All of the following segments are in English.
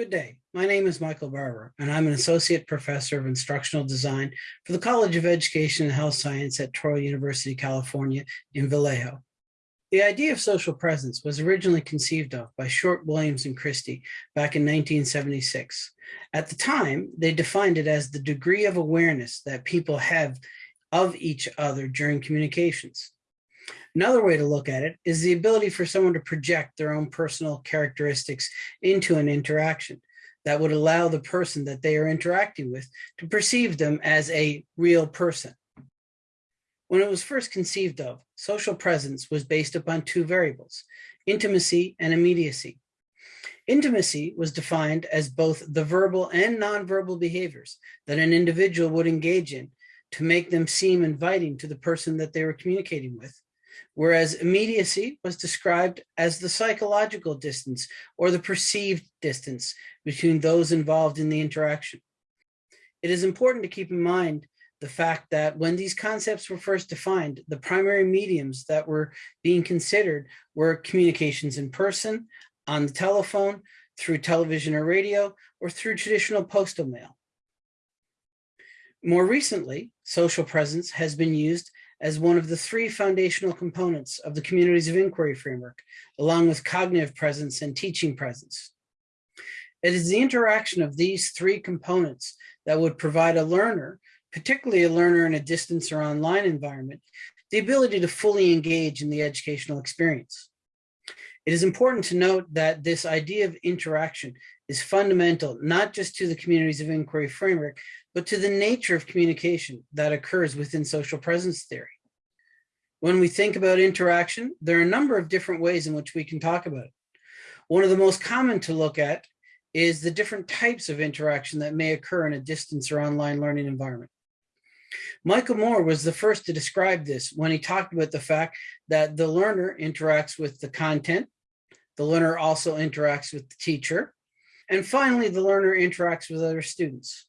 Good day. My name is Michael Barbour, and I'm an Associate Professor of Instructional Design for the College of Education and Health Science at Touro University, California in Vallejo. The idea of social presence was originally conceived of by Short, Williams, and Christie back in 1976. At the time, they defined it as the degree of awareness that people have of each other during communications. Another way to look at it is the ability for someone to project their own personal characteristics into an interaction that would allow the person that they are interacting with to perceive them as a real person. When it was first conceived of, social presence was based upon two variables, intimacy and immediacy. Intimacy was defined as both the verbal and nonverbal behaviors that an individual would engage in to make them seem inviting to the person that they were communicating with whereas immediacy was described as the psychological distance or the perceived distance between those involved in the interaction. It is important to keep in mind the fact that when these concepts were first defined, the primary mediums that were being considered were communications in person, on the telephone, through television or radio, or through traditional postal mail. More recently, social presence has been used as one of the three foundational components of the communities of inquiry framework, along with cognitive presence and teaching presence. It is the interaction of these three components that would provide a learner, particularly a learner in a distance or online environment, the ability to fully engage in the educational experience. It is important to note that this idea of interaction is fundamental, not just to the communities of inquiry framework, but to the nature of communication that occurs within social presence theory. When we think about interaction, there are a number of different ways in which we can talk about it. One of the most common to look at is the different types of interaction that may occur in a distance or online learning environment. Michael Moore was the first to describe this when he talked about the fact that the learner interacts with the content, the learner also interacts with the teacher, and finally, the learner interacts with other students.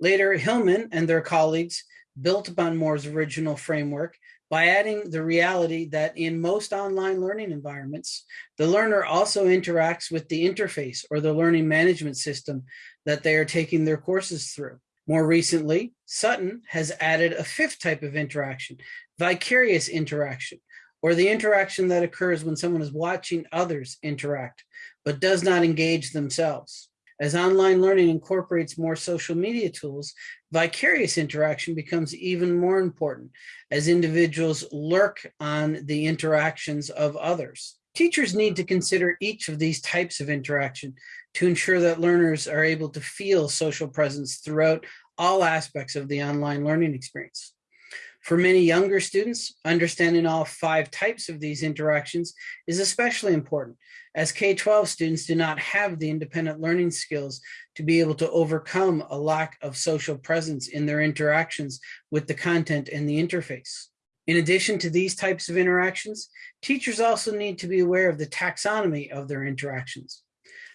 Later, Hillman and their colleagues built upon Moore's original framework by adding the reality that in most online learning environments, the learner also interacts with the interface or the learning management system that they are taking their courses through. More recently, Sutton has added a fifth type of interaction, vicarious interaction, or the interaction that occurs when someone is watching others interact, but does not engage themselves. As online learning incorporates more social media tools, vicarious interaction becomes even more important as individuals lurk on the interactions of others. Teachers need to consider each of these types of interaction to ensure that learners are able to feel social presence throughout all aspects of the online learning experience. For many younger students, understanding all five types of these interactions is especially important as K-12 students do not have the independent learning skills to be able to overcome a lack of social presence in their interactions with the content and the interface. In addition to these types of interactions, teachers also need to be aware of the taxonomy of their interactions.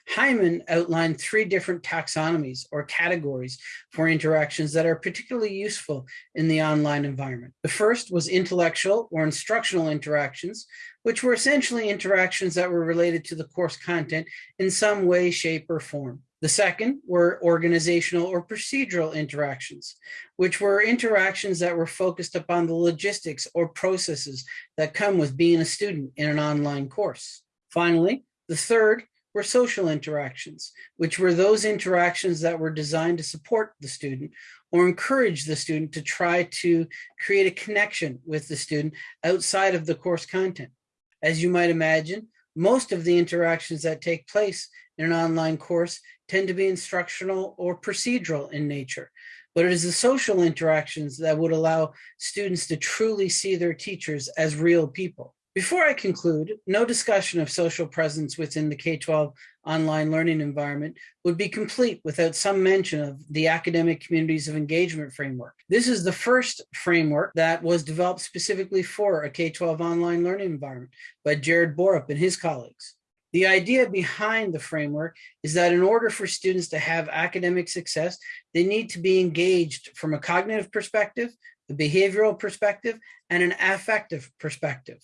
Heinemann outlined three different taxonomies or categories for interactions that are particularly useful in the online environment. The first was intellectual or instructional interactions, which were essentially interactions that were related to the course content in some way, shape, or form. The second were organizational or procedural interactions, which were interactions that were focused upon the logistics or processes that come with being a student in an online course. Finally, the third were social interactions, which were those interactions that were designed to support the student or encourage the student to try to create a connection with the student outside of the course content. As you might imagine, most of the interactions that take place in an online course tend to be instructional or procedural in nature, but it is the social interactions that would allow students to truly see their teachers as real people. Before I conclude, no discussion of social presence within the K-12 online learning environment would be complete without some mention of the Academic Communities of Engagement Framework. This is the first framework that was developed specifically for a K-12 online learning environment by Jared Borup and his colleagues. The idea behind the framework is that in order for students to have academic success, they need to be engaged from a cognitive perspective, a behavioral perspective, and an affective perspective.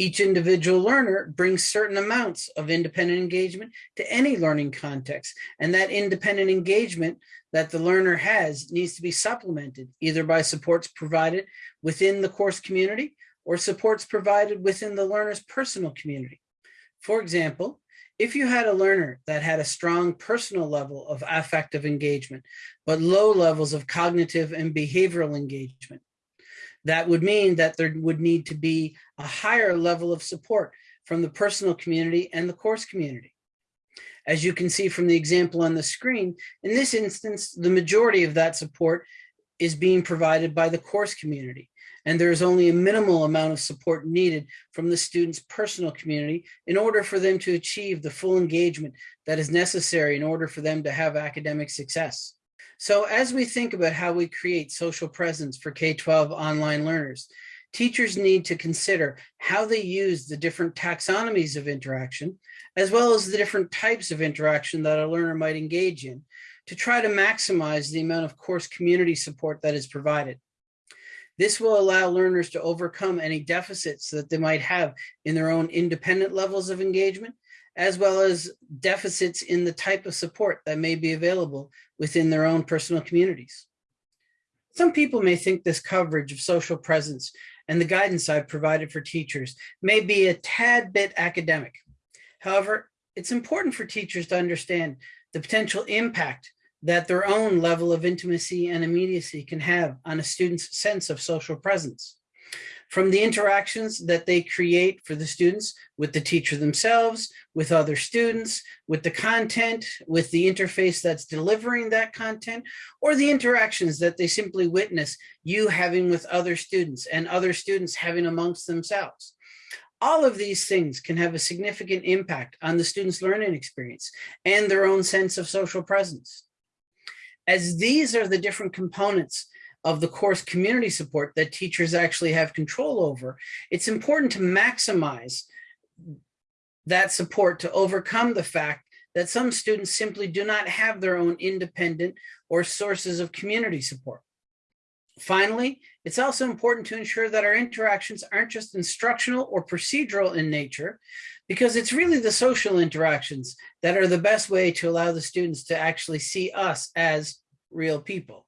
Each individual learner brings certain amounts of independent engagement to any learning context, and that independent engagement that the learner has needs to be supplemented either by supports provided within the course community or supports provided within the learner's personal community. For example, if you had a learner that had a strong personal level of affective engagement, but low levels of cognitive and behavioral engagement, that would mean that there would need to be a higher level of support from the personal community and the course community. As you can see from the example on the screen, in this instance, the majority of that support is being provided by the course community. And there is only a minimal amount of support needed from the student's personal community in order for them to achieve the full engagement that is necessary in order for them to have academic success. So as we think about how we create social presence for K-12 online learners, teachers need to consider how they use the different taxonomies of interaction, as well as the different types of interaction that a learner might engage in to try to maximize the amount of course community support that is provided. This will allow learners to overcome any deficits that they might have in their own independent levels of engagement, as well as deficits in the type of support that may be available within their own personal communities. Some people may think this coverage of social presence and the guidance I've provided for teachers may be a tad bit academic. However, it's important for teachers to understand the potential impact that their own level of intimacy and immediacy can have on a student's sense of social presence from the interactions that they create for the students with the teacher themselves, with other students, with the content, with the interface that's delivering that content, or the interactions that they simply witness you having with other students and other students having amongst themselves. All of these things can have a significant impact on the student's learning experience and their own sense of social presence. As these are the different components of the course community support that teachers actually have control over, it's important to maximize that support to overcome the fact that some students simply do not have their own independent or sources of community support. Finally, it's also important to ensure that our interactions aren't just instructional or procedural in nature, because it's really the social interactions that are the best way to allow the students to actually see us as real people.